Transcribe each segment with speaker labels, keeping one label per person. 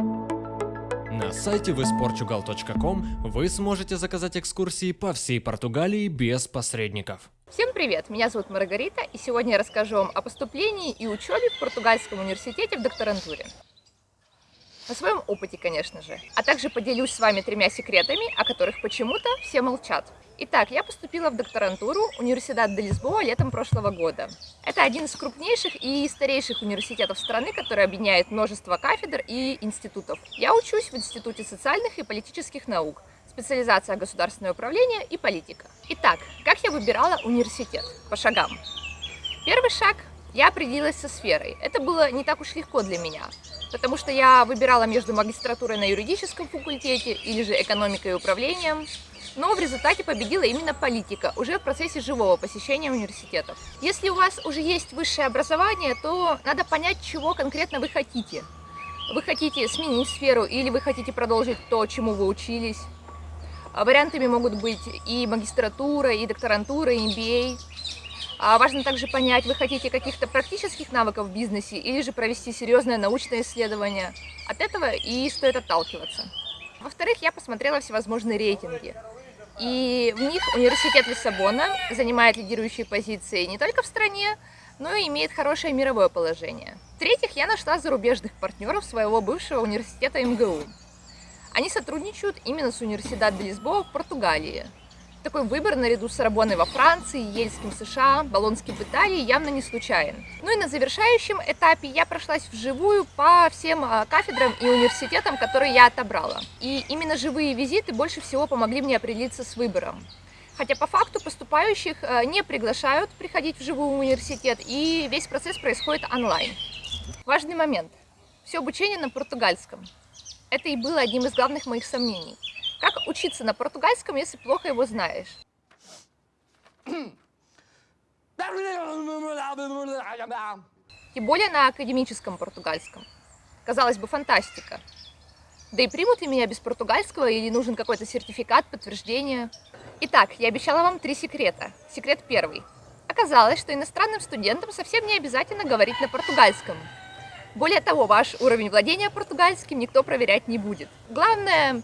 Speaker 1: На сайте visportugal.com вы сможете заказать экскурсии по всей Португалии без посредников.
Speaker 2: Всем привет! Меня зовут Маргарита, и сегодня я расскажу вам о поступлении и учебе в Португальском университете в докторантуре. О своем опыте, конечно же. А также поделюсь с вами тремя секретами, о которых почему-то все молчат. Итак, я поступила в докторантуру Университет де Лисбоа летом прошлого года. Это один из крупнейших и старейших университетов страны, который объединяет множество кафедр и институтов. Я учусь в Институте социальных и политических наук, специализация государственное управление и политика. Итак, как я выбирала университет? По шагам. Первый шаг – я определилась со сферой. Это было не так уж легко для меня, потому что я выбирала между магистратурой на юридическом факультете или же экономикой и управлением, но в результате победила именно политика, уже в процессе живого посещения университетов. Если у вас уже есть высшее образование, то надо понять, чего конкретно вы хотите. Вы хотите сменить сферу или вы хотите продолжить то, чему вы учились. Вариантами могут быть и магистратура, и докторантура, и MBA. А важно также понять, вы хотите каких-то практических навыков в бизнесе или же провести серьезное научное исследование. От этого и стоит отталкиваться. Во-вторых, я посмотрела всевозможные рейтинги. И в них университет Лиссабона занимает лидирующие позиции не только в стране, но и имеет хорошее мировое положение. В-третьих, я нашла зарубежных партнеров своего бывшего университета МГУ. Они сотрудничают именно с университетом Лисбоа в Португалии. Такой выбор наряду с Рабоной во Франции, Ельским в США, Болонским в Италии явно не случайен. Ну и на завершающем этапе я прошлась вживую по всем а, кафедрам и университетам, которые я отобрала. И именно живые визиты больше всего помогли мне определиться с выбором. Хотя по факту поступающих а, не приглашают приходить в живой университет, и весь процесс происходит онлайн. Важный момент. Все обучение на португальском. Это и было одним из главных моих сомнений. Как учиться на португальском, если плохо его знаешь? Тем более на академическом португальском. Казалось бы, фантастика. Да и примут ли меня без португальского или нужен какой-то сертификат, подтверждение? Итак, я обещала вам три секрета. Секрет первый. Оказалось, что иностранным студентам совсем не обязательно говорить на португальском. Более того, ваш уровень владения португальским никто проверять не будет. Главное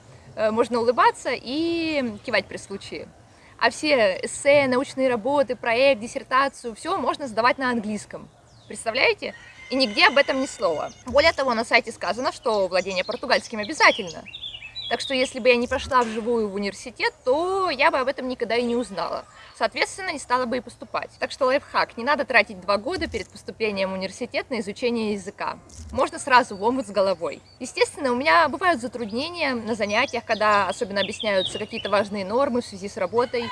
Speaker 2: можно улыбаться и кивать при случае. А все эссе, научные работы, проект, диссертацию, все можно сдавать на английском. Представляете? И нигде об этом ни слова. Более того, на сайте сказано, что владение португальским обязательно. Так что если бы я не прошла вживую в университет, то я бы об этом никогда и не узнала. Соответственно, не стала бы и поступать. Так что лайфхак, не надо тратить два года перед поступлением в университет на изучение языка. Можно сразу в омут с головой. Естественно, у меня бывают затруднения на занятиях, когда особенно объясняются какие-то важные нормы в связи с работой.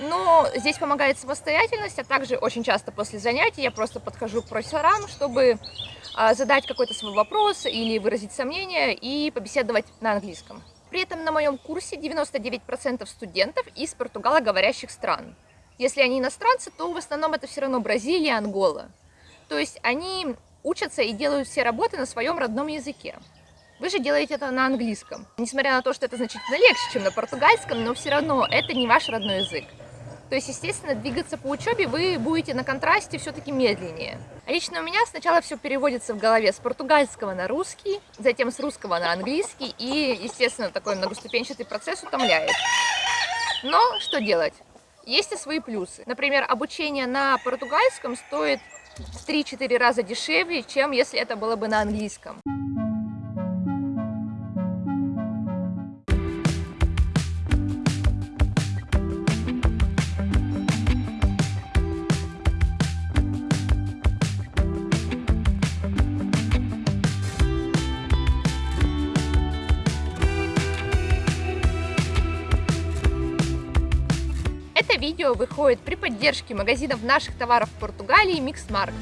Speaker 2: Но здесь помогает самостоятельность, а также очень часто после занятий я просто подхожу к профессорам, чтобы а, задать какой-то свой вопрос или выразить сомнение и побеседовать на английском. При этом на моем курсе 99% студентов из португалоговорящих стран. Если они иностранцы, то в основном это все равно Бразилия, Ангола. То есть они учатся и делают все работы на своем родном языке. Вы же делаете это на английском. Несмотря на то, что это значительно легче, чем на португальском, но все равно это не ваш родной язык. То есть, естественно, двигаться по учебе вы будете на контрасте все-таки медленнее. Лично у меня сначала все переводится в голове с португальского на русский, затем с русского на английский, и, естественно, такой многоступенчатый процесс утомляет. Но что делать? Есть и свои плюсы. Например, обучение на португальском стоит в 3-4 раза дешевле, чем если это было бы на английском. Видео выходит при поддержке магазинов наших товаров в Португалии Mixmark.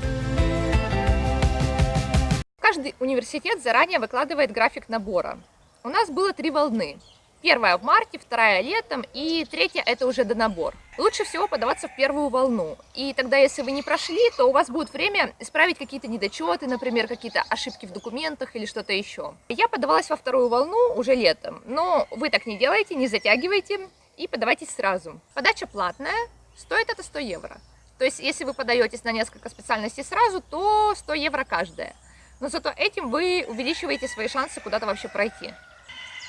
Speaker 2: Каждый университет заранее выкладывает график набора. У нас было три волны. Первая в марте, вторая летом и третья это уже до набор. Лучше всего подаваться в первую волну. И тогда, если вы не прошли, то у вас будет время исправить какие-то недочеты, например, какие-то ошибки в документах или что-то еще. Я подавалась во вторую волну уже летом, но вы так не делайте, не затягивайте и подавайтесь сразу. Подача платная, стоит это 100 евро. То есть, если вы подаетесь на несколько специальностей сразу, то 100 евро каждая. но зато этим вы увеличиваете свои шансы куда-то вообще пройти.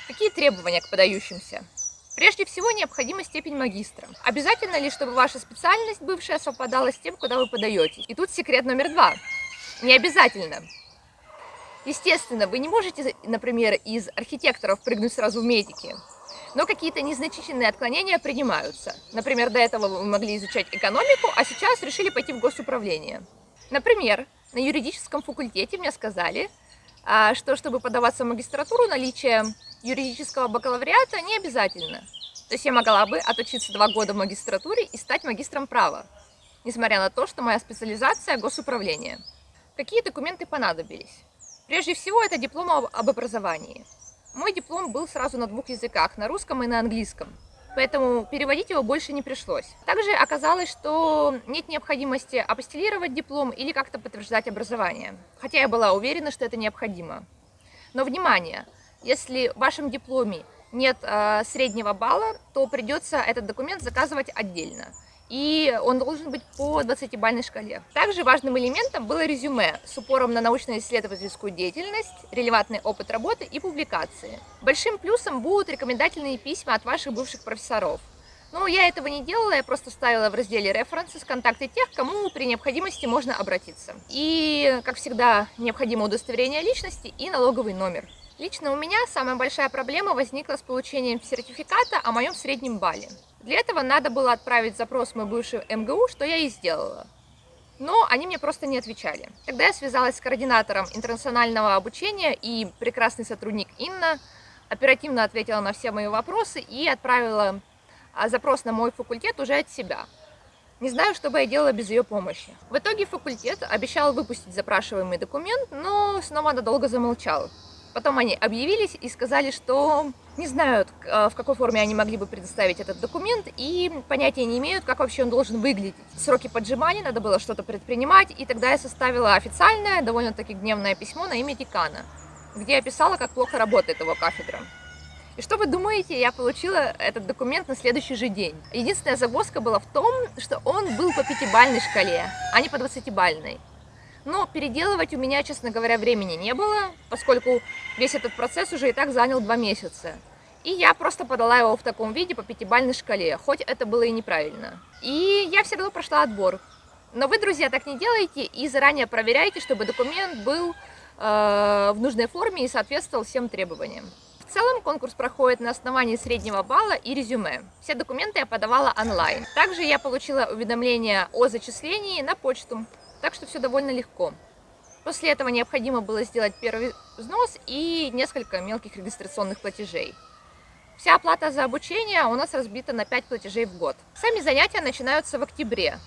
Speaker 2: Какие требования к подающимся? Прежде всего, необходима степень магистра. Обязательно ли, чтобы ваша специальность бывшая совпадала с тем, куда вы подаетесь? И тут секрет номер два. Не обязательно. Естественно, вы не можете, например, из архитекторов прыгнуть сразу в медики, но какие-то незначительные отклонения принимаются. Например, до этого вы могли изучать экономику, а сейчас решили пойти в госуправление. Например, на юридическом факультете мне сказали, а, что чтобы подаваться в магистратуру, наличие юридического бакалавриата не обязательно. То есть я могла бы отучиться два года в магистратуре и стать магистром права, несмотря на то, что моя специализация – госуправление. Какие документы понадобились? Прежде всего, это диплом об образовании. Мой диплом был сразу на двух языках, на русском и на английском, поэтому переводить его больше не пришлось. Также оказалось, что нет необходимости апостелировать диплом или как-то подтверждать образование, хотя я была уверена, что это необходимо. Но внимание! Если в вашем дипломе нет э, среднего балла, то придется этот документ заказывать отдельно. И он должен быть по 20-бальной шкале. Также важным элементом было резюме с упором на научно-исследовательскую деятельность, релевантный опыт работы и публикации. Большим плюсом будут рекомендательные письма от ваших бывших профессоров. Но я этого не делала, я просто ставила в разделе «Референсы» контакты тех, кому при необходимости можно обратиться. И, как всегда, необходимо удостоверение личности и налоговый номер. Лично у меня самая большая проблема возникла с получением сертификата о моем среднем балле. Для этого надо было отправить запрос в мой бывший МГУ, что я и сделала. Но они мне просто не отвечали. Тогда я связалась с координатором интернационального обучения и прекрасный сотрудник Инна оперативно ответила на все мои вопросы и отправила а, запрос на мой факультет уже от себя. Не знаю, что бы я делала без ее помощи. В итоге факультет обещал выпустить запрашиваемый документ, но снова надолго замолчал. Потом они объявились и сказали, что не знают, э, в какой форме они могли бы предоставить этот документ, и понятия не имеют, как вообще он должен выглядеть. Сроки поджимали, надо было что-то предпринимать, и тогда я составила официальное, довольно-таки гневное письмо на имя декана, где я писала, как плохо работает его кафедра. И что вы думаете, я получила этот документ на следующий же день. Единственная загвоздка была в том, что он был по пятибальной шкале, а не по двадцатибальной. Но переделывать у меня, честно говоря, времени не было, поскольку весь этот процесс уже и так занял два месяца. И я просто подала его в таком виде по пятибалльной шкале, хоть это было и неправильно. И я все равно прошла отбор. Но вы, друзья, так не делайте и заранее проверяйте, чтобы документ был э, в нужной форме и соответствовал всем требованиям. В целом конкурс проходит на основании среднего балла и резюме. Все документы я подавала онлайн. Также я получила уведомление о зачислении на почту. Так что все довольно легко. После этого необходимо было сделать первый взнос и несколько мелких регистрационных платежей. Вся оплата за обучение у нас разбита на 5 платежей в год. Сами занятия начинаются в октябре.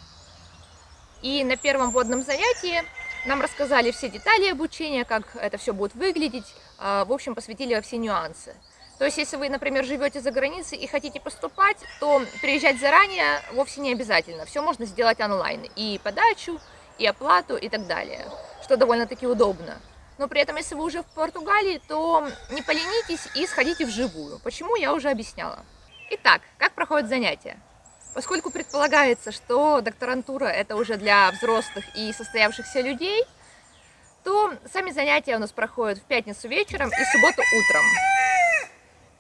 Speaker 2: И на первом вводном занятии нам рассказали все детали обучения, как это все будет выглядеть, а, в общем, посвятили во все нюансы. То есть, если вы, например, живете за границей и хотите поступать, то приезжать заранее вовсе не обязательно. Все можно сделать онлайн. И подачу, и оплату и так далее, что довольно-таки удобно. Но при этом, если вы уже в Португалии, то не поленитесь и сходите вживую. Почему, я уже объясняла. Итак, как проходят занятия? Поскольку предполагается, что докторантура это уже для взрослых и состоявшихся людей, то сами занятия у нас проходят в пятницу вечером и субботу утром.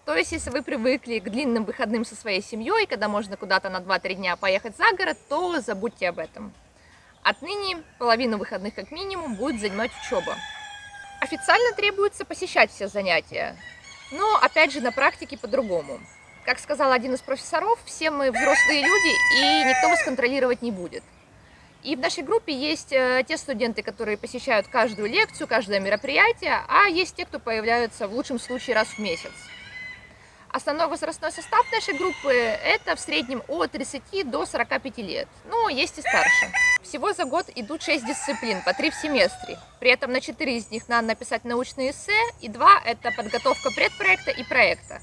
Speaker 2: То есть, если вы привыкли к длинным выходным со своей семьей, когда можно куда-то на 2-3 дня поехать за город, то забудьте об этом. Отныне половину выходных как минимум будет занимать учеба. Официально требуется посещать все занятия, но опять же на практике по-другому. Как сказал один из профессоров, все мы взрослые люди и никто вас контролировать не будет. И в нашей группе есть э, те студенты, которые посещают каждую лекцию, каждое мероприятие, а есть те, кто появляются в лучшем случае раз в месяц. Основной возрастной состав нашей группы – это в среднем от 30 до 45 лет, но есть и старше. Всего за год идут 6 дисциплин, по 3 в семестре. При этом на 4 из них надо написать научные эссе, и 2 – это подготовка предпроекта и проекта.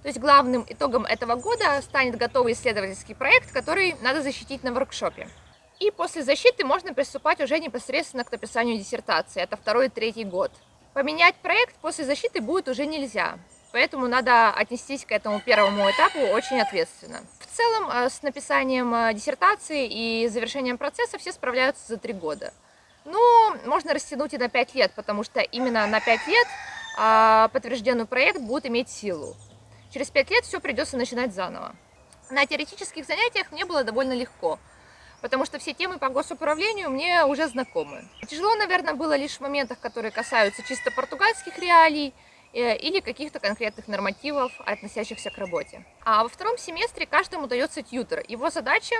Speaker 2: То есть главным итогом этого года станет готовый исследовательский проект, который надо защитить на воркшопе. И после защиты можно приступать уже непосредственно к написанию диссертации. Это второй и третий год. Поменять проект после защиты будет уже нельзя. Поэтому надо отнестись к этому первому этапу очень ответственно. В целом, э, с написанием э, диссертации и завершением процесса все справляются за три года. Ну, можно растянуть и на 5 лет, потому что именно на 5 лет а, подтвержденный проект будет иметь силу. Через 5 лет все придется начинать заново. На теоретических занятиях мне было довольно легко, потому что все темы по госуправлению мне уже знакомы. Тяжело, наверное, было лишь в моментах, которые касаются чисто португальских реалий, или каких-то конкретных нормативов, относящихся к работе. А во втором семестре каждому дается тьютер. Его задача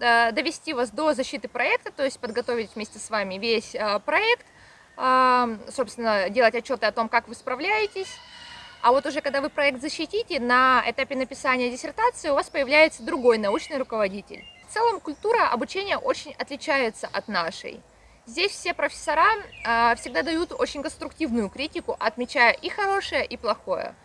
Speaker 2: Э, довести вас до защиты проекта, то есть подготовить вместе с вами весь э, проект, э, собственно, делать отчеты о том, как вы справляетесь. А вот уже когда вы проект защитите, на этапе написания диссертации у вас появляется другой научный руководитель. В целом культура обучения очень отличается от нашей. Здесь все профессора всегда дают очень конструктивную критику, отмечая и хорошее, и плохое.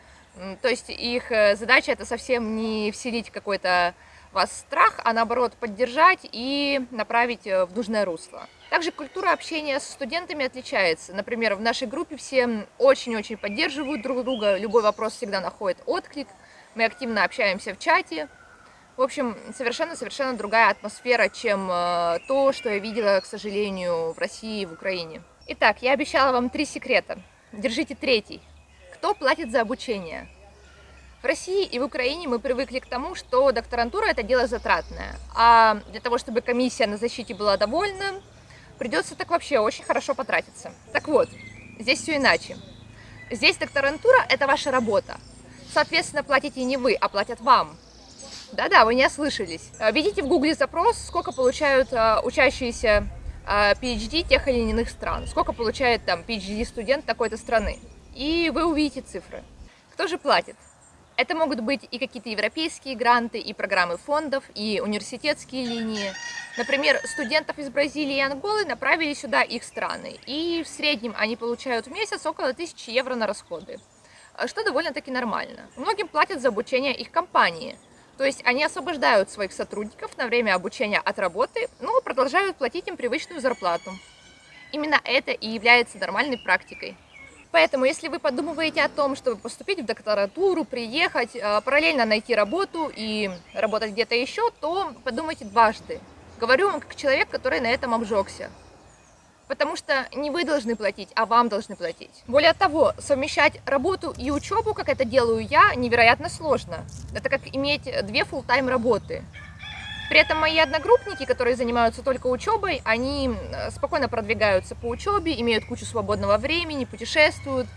Speaker 2: То есть их задача это совсем не вселить какой-то вас страх, а наоборот поддержать и направить э, в нужное русло. Также культура общения с студентами отличается. Например, в нашей группе все очень-очень поддерживают друг друга, любой вопрос всегда находит отклик, мы активно общаемся в чате. В общем, совершенно-совершенно другая атмосфера, чем э, то, что я видела, к сожалению, в России и в Украине. Итак, я обещала вам три секрета. Держите третий. Кто платит за обучение? В России и в Украине мы привыкли к тому, что докторантура это дело затратное, а для того, чтобы комиссия на защите была довольна, придется так вообще очень хорошо потратиться. Так вот, здесь все иначе. Здесь докторантура это ваша работа. Соответственно, платите не вы, а платят вам. Да-да, вы не ослышались. Введите в гугле запрос, сколько получают uh, учащиеся PhD тех или иных стран, сколько получает там PhD-студент такой-то страны. И вы увидите цифры. Кто же платит? Это могут быть и какие-то европейские гранты, и программы фондов, и университетские линии. Например, студентов из Бразилии и Анголы направили сюда их страны, и в среднем они получают в месяц около 1000 евро на расходы, что довольно-таки нормально. Многим платят за обучение их компании, то есть они освобождают своих сотрудников на время обучения от работы, но продолжают платить им привычную зарплату. Именно это и является нормальной практикой. Поэтому, если вы подумываете о том, чтобы поступить в докторатуру, приехать, э, параллельно найти работу и работать где-то еще, то подумайте дважды. Говорю вам как человек, который на этом обжегся. Потому что не вы должны платить, а вам должны платить. Более того, совмещать работу и учебу, как это делаю я, невероятно сложно. Это как иметь две full-time работы. При этом мои одногруппники, которые занимаются только учебой, они э, спокойно продвигаются по учебе, имеют кучу свободного времени, путешествуют.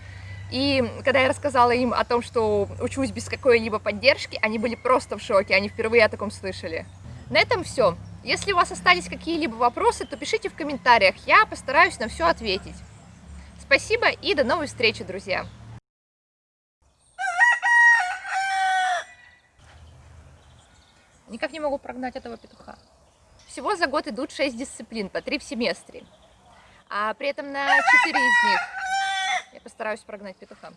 Speaker 2: И когда я рассказала им о том, что учусь без какой-либо поддержки, они были просто в шоке, они впервые о таком слышали. На этом все. Если у вас остались какие-либо вопросы, то пишите в комментариях, я постараюсь на все ответить. Спасибо и до новой встречи, друзья! Никак не могу прогнать этого петуха. Всего за год идут 6 дисциплин, по 3 в семестре. А при этом на 4 из них я постараюсь прогнать петуха.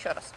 Speaker 2: Еще раз.